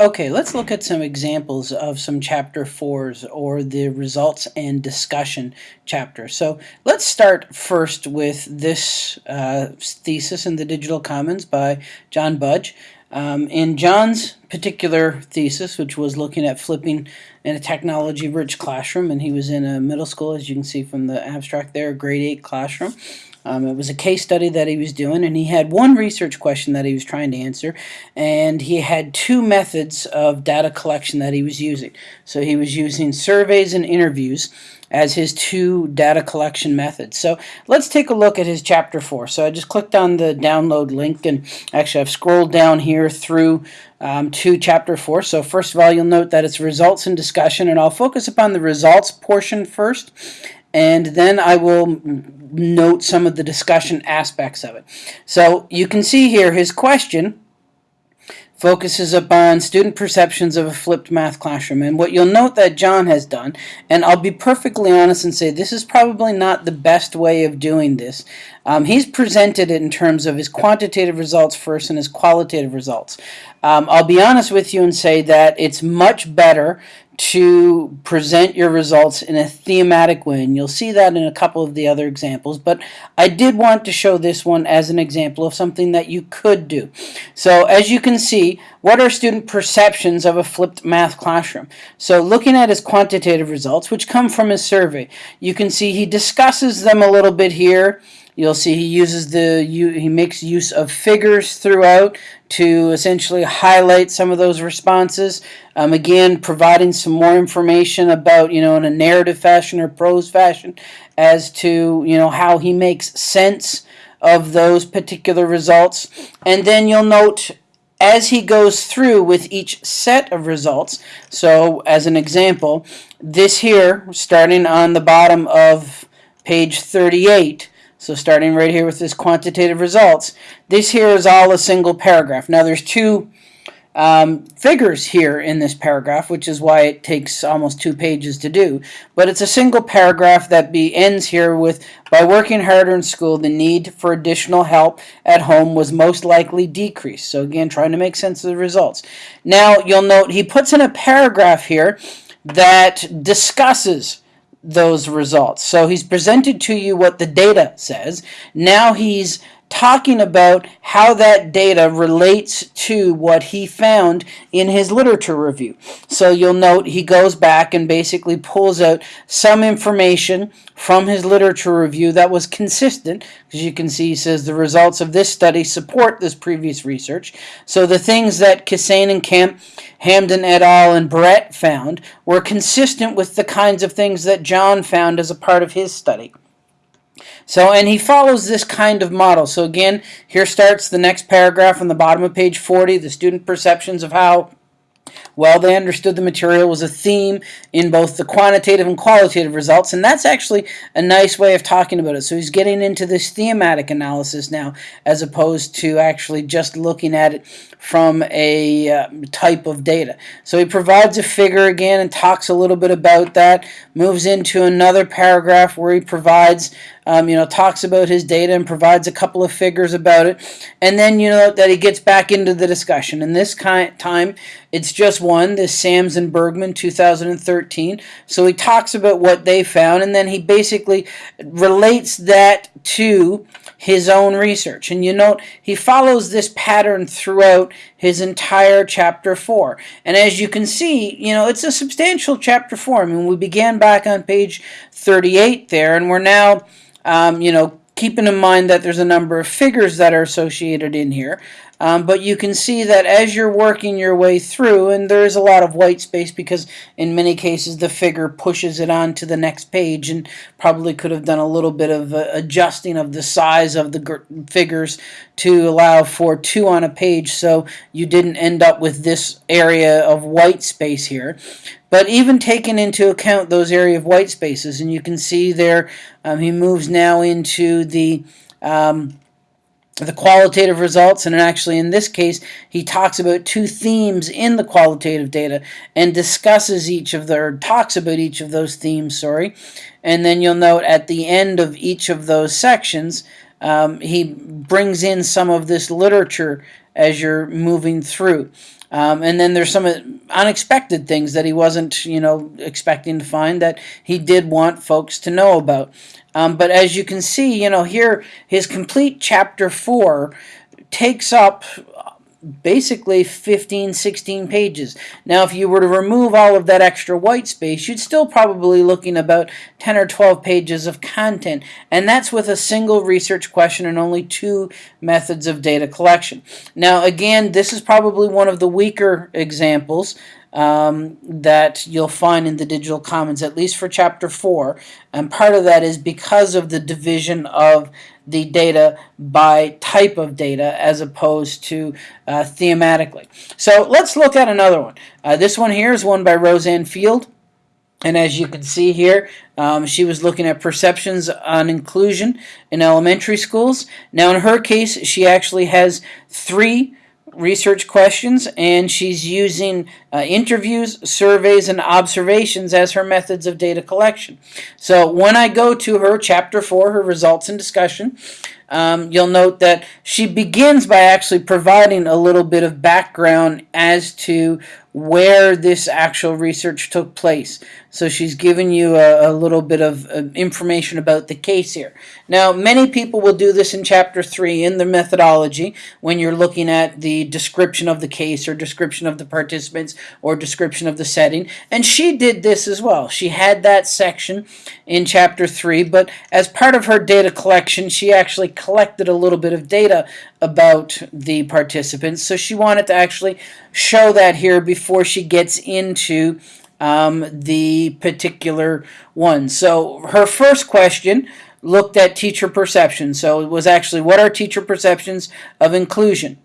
Okay, let's look at some examples of some chapter fours or the results and discussion chapter. So let's start first with this uh, thesis in the Digital Commons by John Budge. Um, in John's particular thesis, which was looking at flipping in a technology-rich classroom, and he was in a middle school, as you can see from the abstract there, grade 8 classroom. Um, it was a case study that he was doing, and he had one research question that he was trying to answer, and he had two methods of data collection that he was using. So he was using surveys and interviews as his two data collection methods. So let's take a look at his chapter 4. So I just clicked on the download link, and actually I've scrolled down here through um, to chapter 4. So first of all, you'll note that it's results and discussion, and I'll focus upon the results portion first, and then I will note some of the discussion aspects of it. So you can see here his question focuses upon student perceptions of a flipped math classroom. And what you'll note that John has done, and I'll be perfectly honest and say this is probably not the best way of doing this. Um, he's presented it in terms of his quantitative results first and his qualitative results. Um, I'll be honest with you and say that it's much better to present your results in a thematic way. And you'll see that in a couple of the other examples. But I did want to show this one as an example of something that you could do. So as you can see, what are student perceptions of a flipped math classroom? So looking at his quantitative results, which come from his survey, you can see he discusses them a little bit here. You'll see he uses the he makes use of figures throughout to essentially highlight some of those responses. Um, again, providing some more information about you know in a narrative fashion or prose fashion as to you know how he makes sense of those particular results. And then you'll note as he goes through with each set of results. So as an example, this here starting on the bottom of page 38 so starting right here with this quantitative results, this here is all a single paragraph. Now there's two um, figures here in this paragraph, which is why it takes almost two pages to do. But it's a single paragraph that be ends here with, by working harder in school, the need for additional help at home was most likely decreased. So again, trying to make sense of the results. Now you'll note he puts in a paragraph here that discusses those results. So he's presented to you what the data says. Now he's talking about how that data relates to what he found in his literature review. So you'll note he goes back and basically pulls out some information from his literature review that was consistent, because you can see he says the results of this study support this previous research. So the things that Kissane and Kemp, Hamdan et al. and Barrett found were consistent with the kinds of things that John found as a part of his study. So, and he follows this kind of model. So again, here starts the next paragraph on the bottom of page 40, the student perceptions of how well they understood the material was a theme in both the quantitative and qualitative results, and that's actually a nice way of talking about it. So he's getting into this thematic analysis now, as opposed to actually just looking at it from a uh, type of data. So he provides a figure again and talks a little bit about that, moves into another paragraph where he provides um, you know, talks about his data and provides a couple of figures about it. And then, you know, that he gets back into the discussion. And this kind time, it's just one, this Sams and Bergmann 2013. So he talks about what they found, and then he basically relates that to his own research. And you note he follows this pattern throughout his entire chapter 4. And as you can see, you know, it's a substantial chapter 4. I mean, we began back on page 38 there, and we're now um, you know, keeping in mind that there's a number of figures that are associated in here. Um, but you can see that as you're working your way through, and there is a lot of white space because in many cases the figure pushes it on to the next page and probably could have done a little bit of uh, adjusting of the size of the figures to allow for two on a page so you didn't end up with this area of white space here. But even taking into account those area of white spaces, and you can see there um, he moves now into the um, the qualitative results and actually in this case he talks about two themes in the qualitative data and discusses each of their talks about each of those themes sorry. And then you'll note at the end of each of those sections um, he brings in some of this literature as you're moving through Um, and then there's some unexpected things that he wasn't, you know, expecting to find that he did want folks to know about. Um, but as you can see, you know, here his complete chapter four takes up basically 15, 16 pages. Now, if you were to remove all of that extra white space, you'd still probably looking about 10 or 12 pages of content, and that's with a single research question and only two methods of data collection. Now, again, this is probably one of the weaker examples um, that you'll find in the Digital Commons, at least for Chapter 4. And part of that is because of the division of the data by type of data as opposed to uh, thematically. So let's look at another one. Uh, this one here is one by Roseanne Field. And as you can see here, um, she was looking at perceptions on inclusion in elementary schools. Now in her case, she actually has three research questions, and she's using uh, interviews, surveys, and observations as her methods of data collection. So when I go to her chapter 4, her results and discussion, um, you'll note that she begins by actually providing a little bit of background as to where this actual research took place. So she's given you a, a little bit of uh, information about the case here. Now, many people will do this in Chapter 3 in the methodology when you're looking at the description of the case or description of the participants or description of the setting. And she did this as well. She had that section in Chapter 3, but as part of her data collection, she actually collected a little bit of data about the participants. So she wanted to actually show that here before she gets into um, the particular one. So her first question looked at teacher perception. So it was actually what are teacher perceptions of inclusion?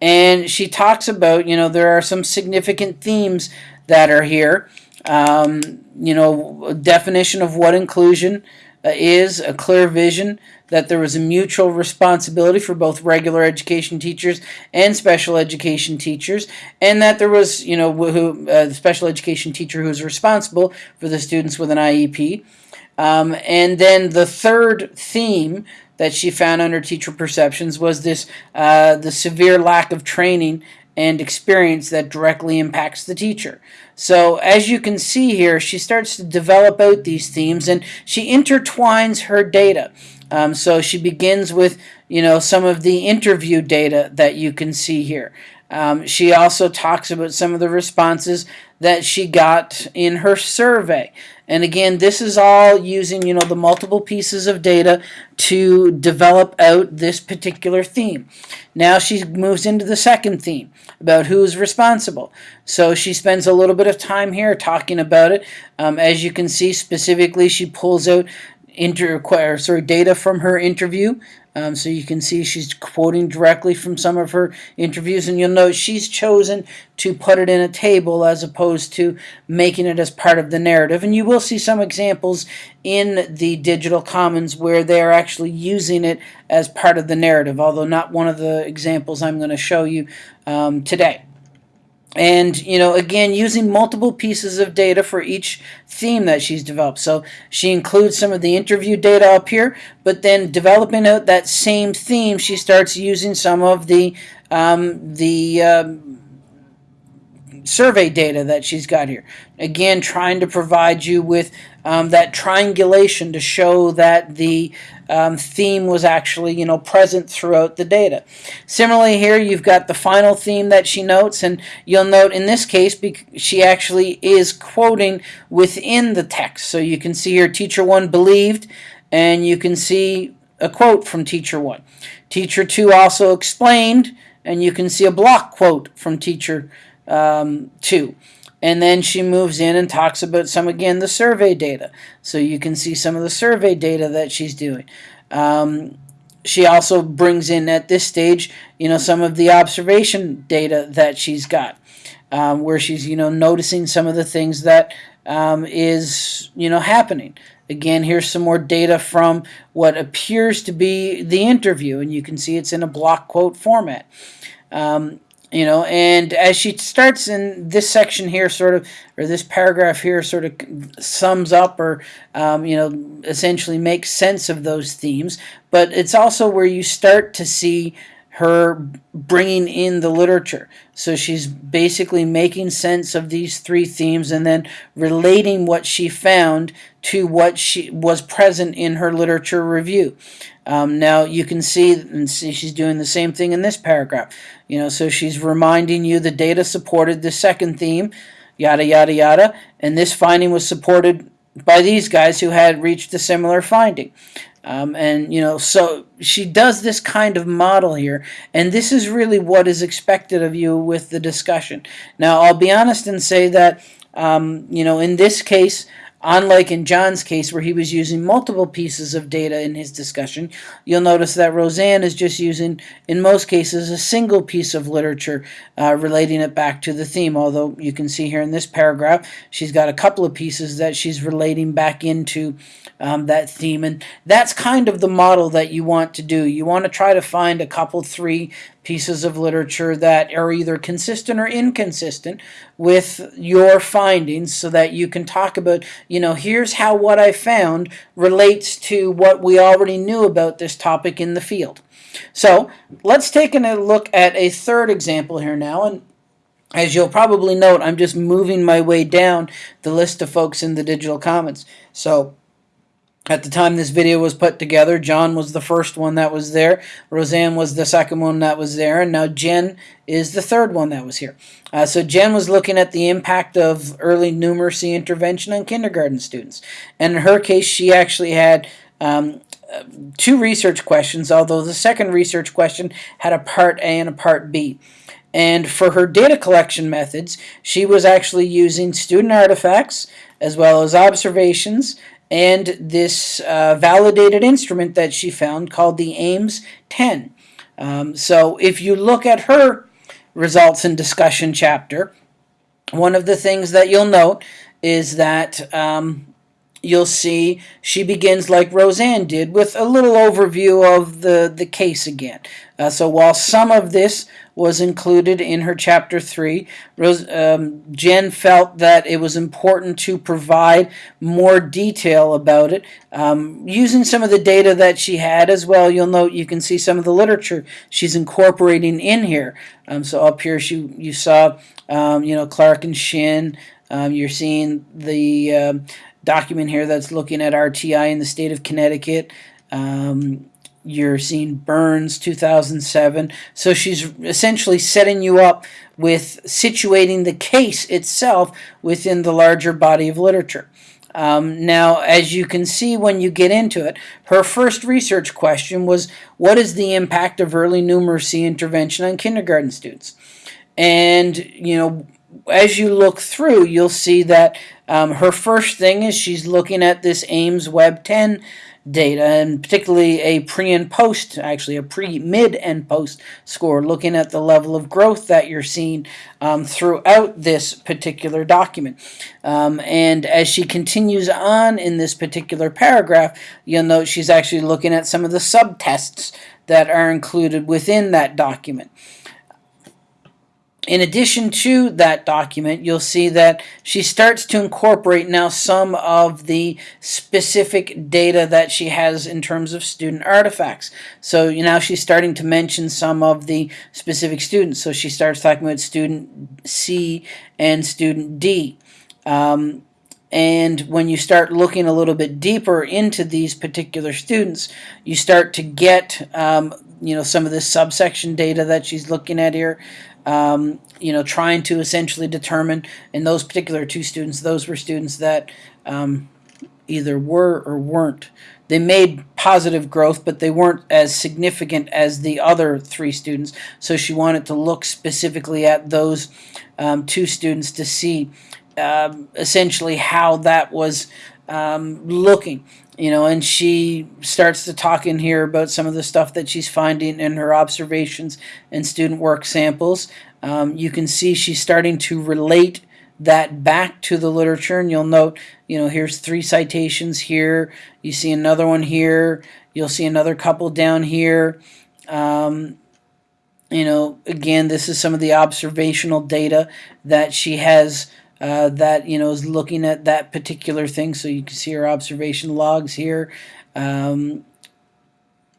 And she talks about, you know, there are some significant themes that are here. Um, you know, definition of what inclusion uh, is, a clear vision, that there was a mutual responsibility for both regular education teachers and special education teachers, and that there was, you know, who, uh, the special education teacher who was responsible for the students with an IEP. Um, and then the third theme that she found under teacher perceptions was this uh, the severe lack of training and experience that directly impacts the teacher. So as you can see here, she starts to develop out these themes and she intertwines her data. Um, so she begins with, you know, some of the interview data that you can see here. Um, she also talks about some of the responses that she got in her survey. And again, this is all using, you know, the multiple pieces of data to develop out this particular theme. Now she moves into the second theme about who's responsible. So she spends a little bit of time here talking about it. Um, as you can see, specifically, she pulls out inter sorry data from her interview. Um, so you can see she's quoting directly from some of her interviews, and you'll note she's chosen to put it in a table as opposed to making it as part of the narrative. And you will see some examples in the digital commons where they're actually using it as part of the narrative, although not one of the examples I'm going to show you um, today. And, you know, again, using multiple pieces of data for each theme that she's developed. So she includes some of the interview data up here, but then developing out that same theme, she starts using some of the, um, the um, survey data that she's got here. Again, trying to provide you with um, that triangulation to show that the um, theme was actually, you know, present throughout the data. Similarly here, you've got the final theme that she notes, and you'll note in this case, she actually is quoting within the text. So you can see here, teacher one believed, and you can see a quote from teacher one. Teacher two also explained, and you can see a block quote from teacher um, two. And then she moves in and talks about some, again, the survey data. So you can see some of the survey data that she's doing. Um, she also brings in at this stage, you know, some of the observation data that she's got, um, where she's, you know, noticing some of the things that um, is, you know, happening. Again, here's some more data from what appears to be the interview, and you can see it's in a block quote format. Um, you know and as she starts in this section here sort of or this paragraph here sort of sums up or um, you know essentially makes sense of those themes but it's also where you start to see her bringing in the literature. So she's basically making sense of these three themes and then relating what she found to what she was present in her literature review. Um, now you can see and see she's doing the same thing in this paragraph. You know, so she's reminding you the data supported the second theme, yada yada yada, and this finding was supported by these guys who had reached a similar finding. Um, and, you know, so she does this kind of model here, and this is really what is expected of you with the discussion. Now, I'll be honest and say that, um, you know, in this case, Unlike in John's case where he was using multiple pieces of data in his discussion, you'll notice that Roseanne is just using, in most cases, a single piece of literature uh, relating it back to the theme, although you can see here in this paragraph, she's got a couple of pieces that she's relating back into um, that theme, and that's kind of the model that you want to do. You want to try to find a couple, three pieces of literature that are either consistent or inconsistent with your findings so that you can talk about, you know, here's how what I found relates to what we already knew about this topic in the field. So let's take a look at a third example here now. And as you'll probably note, I'm just moving my way down the list of folks in the digital commons. So at the time this video was put together, John was the first one that was there, Roseanne was the second one that was there, and now Jen is the third one that was here. Uh, so Jen was looking at the impact of early numeracy intervention on kindergarten students. And in her case, she actually had um, two research questions, although the second research question had a part A and a part B. And for her data collection methods, she was actually using student artifacts as well as observations and this uh, validated instrument that she found called the AIMS 10. Um, so if you look at her results and discussion chapter, one of the things that you'll note is that um, you'll see she begins like Roseanne did with a little overview of the, the case again. Uh, so while some of this was included in her chapter 3, Rose, um, Jen felt that it was important to provide more detail about it. Um, using some of the data that she had as well, you'll note you can see some of the literature she's incorporating in here. Um, so up here she, you saw um, you know Clarke and Shinn, um, you're seeing the um, document here that's looking at RTI in the state of Connecticut. Um, you're seeing Burns 2007. So she's essentially setting you up with situating the case itself within the larger body of literature. Um, now, as you can see when you get into it, her first research question was, what is the impact of early numeracy intervention on kindergarten students? And, you know, as you look through, you'll see that um, her first thing is she's looking at this AIMSweb 10 data, and particularly a pre and post, actually a pre, mid, and post score, looking at the level of growth that you're seeing um, throughout this particular document. Um, and as she continues on in this particular paragraph, you'll note she's actually looking at some of the subtests that are included within that document. In addition to that document, you'll see that she starts to incorporate now some of the specific data that she has in terms of student artifacts. So now she's starting to mention some of the specific students. So she starts talking about student C and student D. Um, and when you start looking a little bit deeper into these particular students, you start to get um, you know some of this subsection data that she's looking at here um, you know, trying to essentially determine in those particular two students, those were students that um, either were or weren't. They made positive growth, but they weren't as significant as the other three students. So she wanted to look specifically at those um, two students to see um, essentially how that was um, looking you know, and she starts to talk in here about some of the stuff that she's finding in her observations and student work samples. Um, you can see she's starting to relate that back to the literature, and you'll note, you know, here's three citations here. You see another one here. You'll see another couple down here. Um, you know, again, this is some of the observational data that she has uh, that you know is looking at that particular thing. So you can see her observation logs here. Um,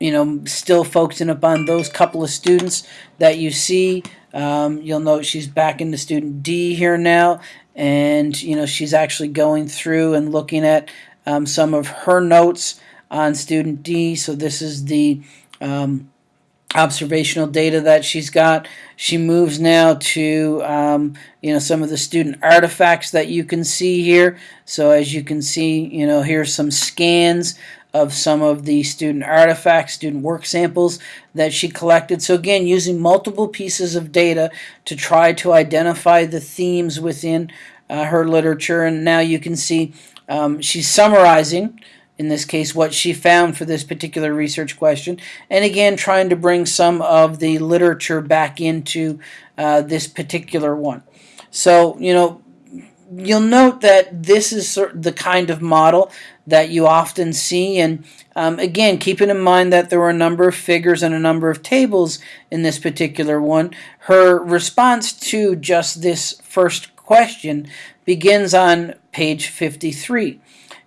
you know, still focusing upon those couple of students that you see. Um, you'll note she's back into student D here now, and you know she's actually going through and looking at um, some of her notes on student D. So this is the um, observational data that she's got. She moves now to um, you know some of the student artifacts that you can see here. So as you can see, you know here's some scans of some of the student artifacts, student work samples that she collected. So again, using multiple pieces of data to try to identify the themes within uh, her literature. And now you can see um, she's summarizing in this case, what she found for this particular research question, and again, trying to bring some of the literature back into uh, this particular one. So, you know, you'll note that this is the kind of model that you often see, and um, again, keeping in mind that there were a number of figures and a number of tables in this particular one, her response to just this first question begins on page 53.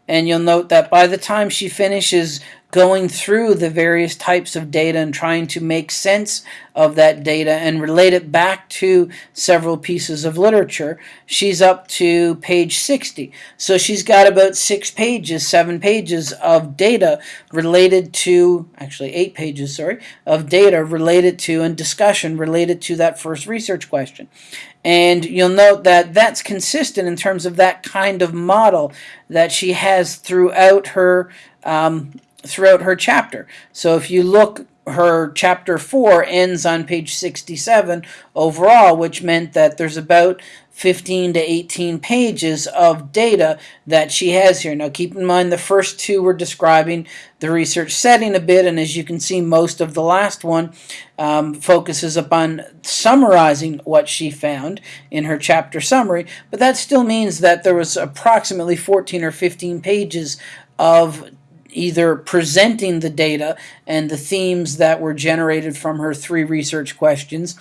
And you'll note that by the time she finishes going through the various types of data and trying to make sense of that data and relate it back to several pieces of literature, she's up to page 60. So she's got about six pages, seven pages of data related to, actually eight pages, sorry, of data related to and discussion related to that first research question. And you'll note that that's consistent in terms of that kind of model that she has throughout her um, throughout her chapter. So if you look, her chapter 4 ends on page 67 overall, which meant that there's about 15 to 18 pages of data that she has here. Now keep in mind the first two were describing the research setting a bit, and as you can see, most of the last one um, focuses upon summarizing what she found in her chapter summary, but that still means that there was approximately 14 or 15 pages of either presenting the data and the themes that were generated from her three research questions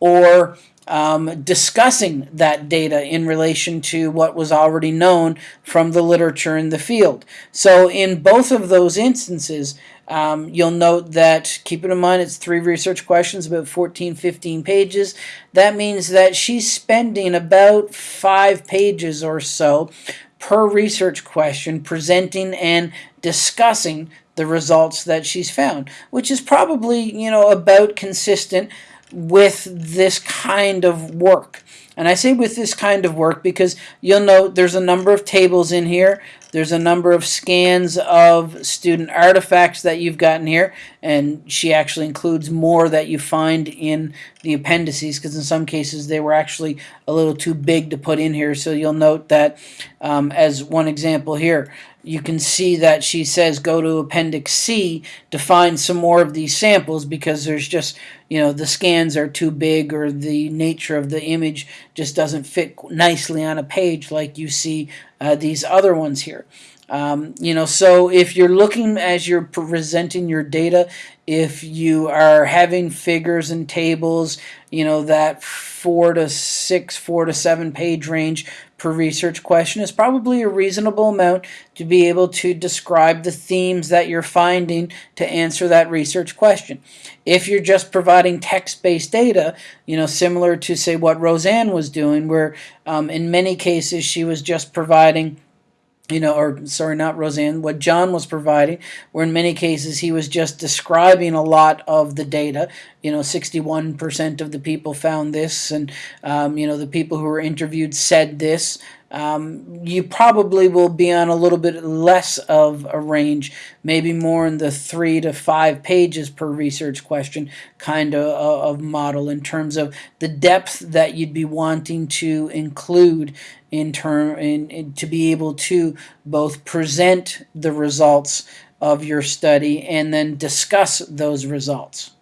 or um, discussing that data in relation to what was already known from the literature in the field. So in both of those instances, um, you'll note that, keeping in mind it's three research questions, about 14, 15 pages. That means that she's spending about five pages or so per research question presenting and discussing the results that she's found, which is probably, you know, about consistent with this kind of work. And I say with this kind of work because you'll note there's a number of tables in here. There's a number of scans of student artifacts that you've gotten here. And she actually includes more that you find in the appendices because in some cases they were actually a little too big to put in here. So you'll note that um, as one example here, you can see that she says go to Appendix C to find some more of these samples because there's just, you know, the scans are too big or the nature of the image just doesn't fit nicely on a page like you see uh, these other ones here. Um, you know, so if you're looking as you're presenting your data, if you are having figures and tables, you know, that four to six, four to seven page range per research question is probably a reasonable amount to be able to describe the themes that you're finding to answer that research question. If you're just providing text-based data, you know, similar to say what Roseanne was doing, where um, in many cases she was just providing you know, or sorry, not Roseanne, what John was providing, where in many cases he was just describing a lot of the data. You know, 61% of the people found this, and, um, you know, the people who were interviewed said this. Um, you probably will be on a little bit less of a range, maybe more in the three to five pages per research question kind of, uh, of model in terms of the depth that you'd be wanting to include in term in, in, to be able to both present the results of your study and then discuss those results.